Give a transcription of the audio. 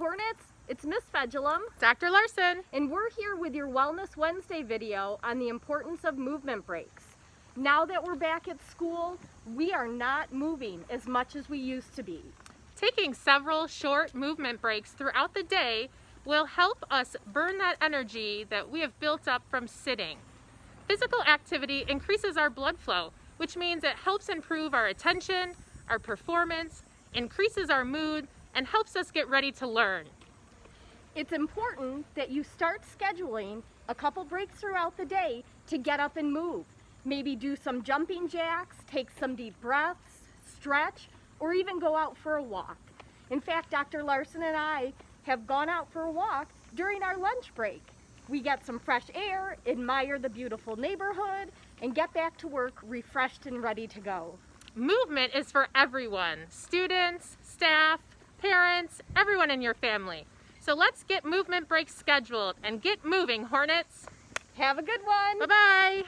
Hornets, it's Miss Fedulum, Dr. Larson. and we're here with your Wellness Wednesday video on the importance of movement breaks. Now that we're back at school, we are not moving as much as we used to be. Taking several short movement breaks throughout the day will help us burn that energy that we have built up from sitting. Physical activity increases our blood flow, which means it helps improve our attention, our performance, increases our mood, and helps us get ready to learn. It's important that you start scheduling a couple breaks throughout the day to get up and move. Maybe do some jumping jacks, take some deep breaths, stretch, or even go out for a walk. In fact, Dr. Larson and I have gone out for a walk during our lunch break. We get some fresh air, admire the beautiful neighborhood, and get back to work refreshed and ready to go. Movement is for everyone, students, staff, parents, everyone in your family. So let's get movement breaks scheduled and get moving, Hornets. Have a good one! Bye-bye.